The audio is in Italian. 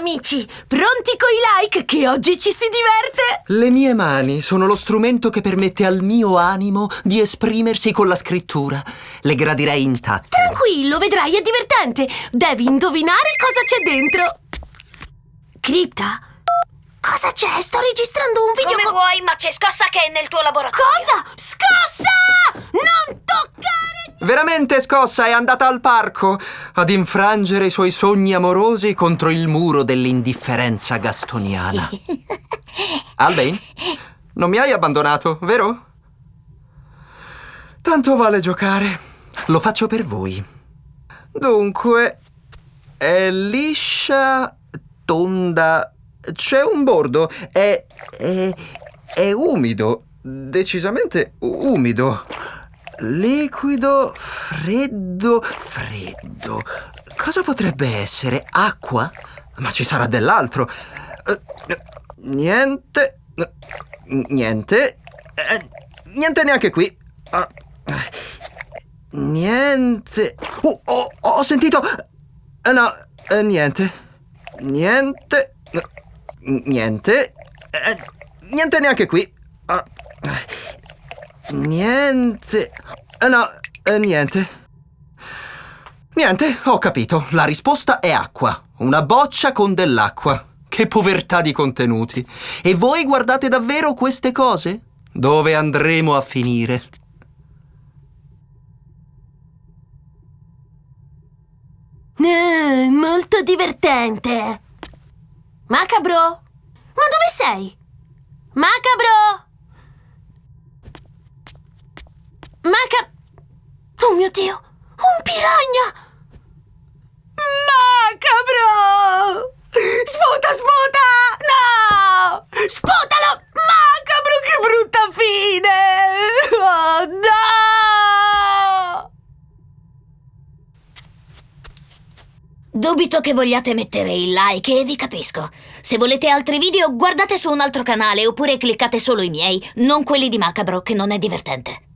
amici! Pronti coi like che oggi ci si diverte? Le mie mani sono lo strumento che permette al mio animo di esprimersi con la scrittura. Le gradirei intatte. Tranquillo, vedrai, è divertente! Devi indovinare cosa c'è dentro! Cripta? Cosa c'è? Sto registrando un video Come co- vuoi, ma c'è scossa che è nel tuo laboratorio. Cosa? Scossa! Veramente scossa è andata al parco ad infrangere i suoi sogni amorosi contro il muro dell'indifferenza gastoniana. Albain, non mi hai abbandonato, vero? Tanto vale giocare. Lo faccio per voi. Dunque, è liscia, tonda. C'è un bordo. È. è. è umido. Decisamente umido. Liquido, freddo, freddo. Cosa potrebbe essere? Acqua? Ma ci sarà dell'altro. Eh, niente. Niente. Eh, niente neanche qui. Ah, niente. Oh, oh, ho sentito. Eh, no, niente. Niente. Niente. Niente neanche qui. Niente. Eh, no, eh, niente. Niente, ho capito. La risposta è acqua. Una boccia con dell'acqua. Che povertà di contenuti. E voi guardate davvero queste cose? Dove andremo a finire? Eh, molto divertente! Macabro? Ma dove sei? Macabro! Maca... Oh mio Dio! Un piragna! Macabro! Sputa, sputa! No! Sputalo! Macabro, che brutta fine! Oh no! Dubito che vogliate mettere il like e vi capisco. Se volete altri video, guardate su un altro canale oppure cliccate solo i miei, non quelli di Macabro, che non è divertente.